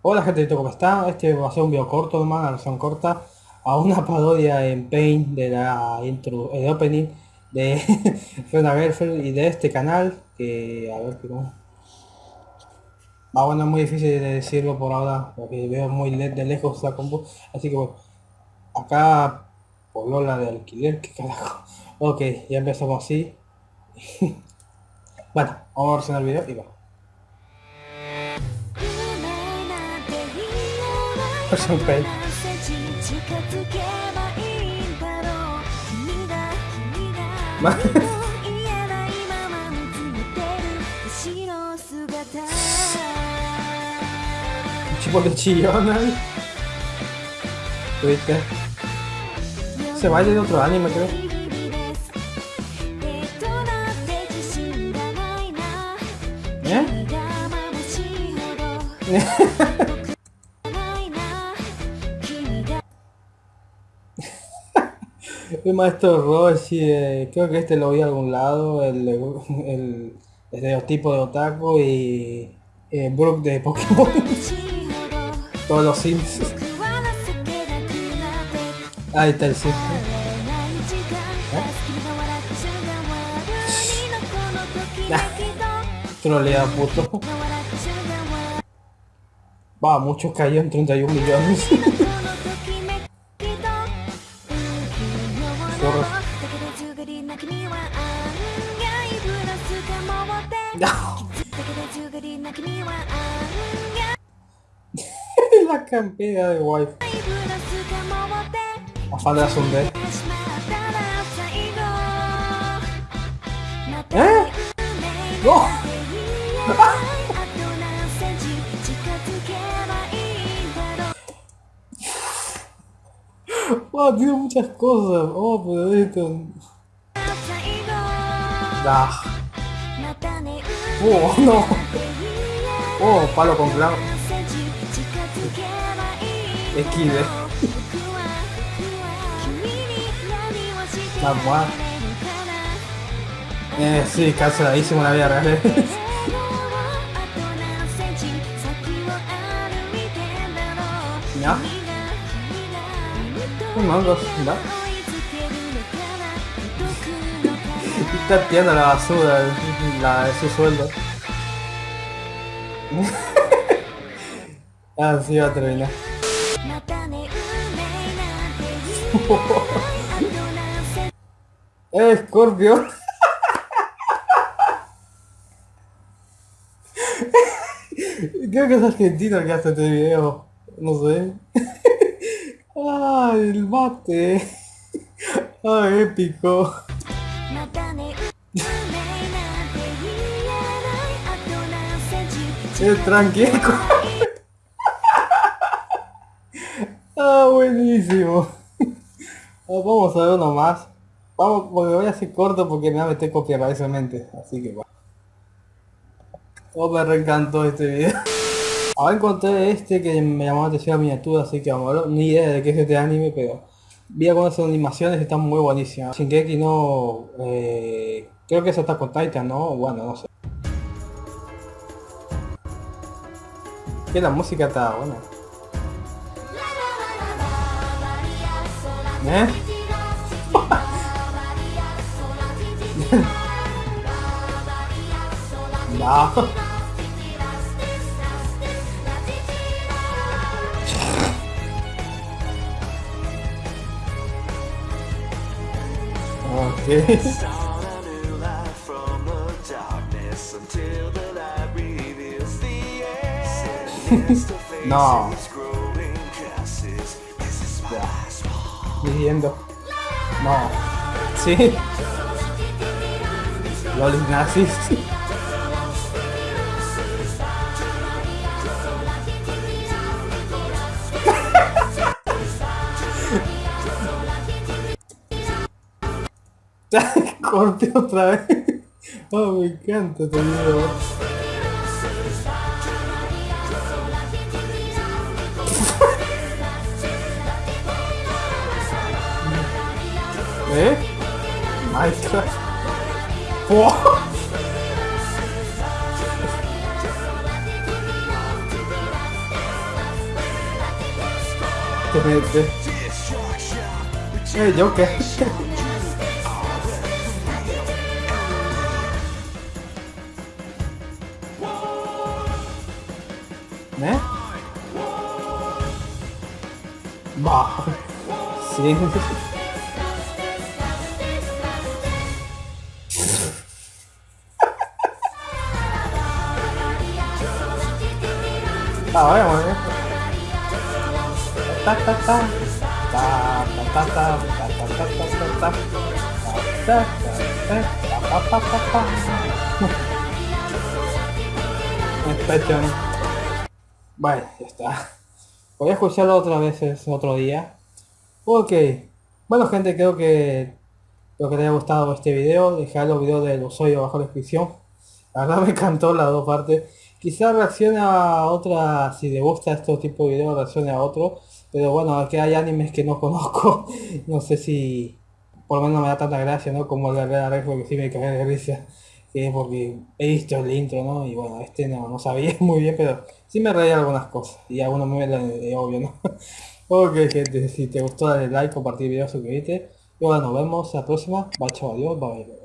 Hola gente, ¿cómo está? Este va a ser un video corto, nomás, una versión corta a una parodia en Paint de la intro, el opening de Fiona Gerfeld y de este canal que a ver cómo ah bueno es muy difícil de decirlo por ahora porque veo muy de lejos la combo así que bueno acá por Lola de alquiler que carajo. Ok ya empezamos así. Bueno vamos a ver el video y va Person Paint Ma 一ボで血言わない ¿Viste? Se baila de otro anime, creo. ¿Eh? El maestro Roshi, eh, creo que este lo vi a algún lado, el, el, estereotipo de Otaku y eh, Brook de Pokémon. Todos los Sims. Ahí está el Sim. ¿Eh? Trolea puto. Va, muchos cayó en 31 millones. ずぐりな君は案外ブラスかもって傷つけたずぐりな君は案外 La campera de wife. Afán de Asunde. ¿Eh? ¡No! Wow, tiene muchas cosas. Oh, pero esto... Ah. Oh, no. Oh, palo con clavo. Esquive. Vamos Eh, sí, canceladísimo la vida real. ¿Ya? Un mango, ¿ya? Está tirando la basura la su sueldo. ah, sí, va a terminar. ¡Eh, Scorpio! Creo que es argentino el que hace este video. No sé. ¡Ay, el mate! ¡Ay, épico! Es tranquilo. ah, buenísimo. Ah, vamos a ver uno más. Vamos, porque voy a hacer corto porque me va a meter copia mente. Así que va. Oh, me reencantó este video. Ahora encontré este que me llamó la atención la miniatura, así que vamos a ver. Ni idea de qué es este anime, pero vi algunas animaciones están muy buenísimas. Shingeki no... Eh, creo que eso está con Titan, ¿no? Bueno, no sé. Que la música está buena. ¿Eh? no. No. Viviendo. No. Sí. Los nazis. Corte otra vez. Oh, me encanta este video. ¿Eh? Minecraft. ¡Oh! Este, Eh, yo qué. né? Bah, sim. tá, olha, mano. Tá, tá, tá. Tá, tá, tá, tá. Tá, tá, tá, tá, tá. Tá, tá, tá, tá, tá, tá, tá. Repete, né? Vale, ya está. Voy a escucharlo otra vez otro día. Ok. Bueno gente, creo que espero que te haya gustado este video. Dejar los videos del usuario abajo en la descripción. La verdad me encantó las dos partes. Quizá reaccione a otra, si le gusta este tipo de videos, reaccione a otro. Pero bueno, aquí hay animes que no conozco. no sé si por lo menos me da tanta gracia, ¿no? Como el de Red porque sí me cae de risa. Que porque he visto el intro, ¿no? Y bueno, este no, no sabía muy bien, pero sí me reía algunas cosas. Y algunos me de obvio, ¿no? ok, gente, si te gustó dale like, compartir el video, suscríbete. Y bueno, nos vemos la próxima. Bye, chao, adiós, bye.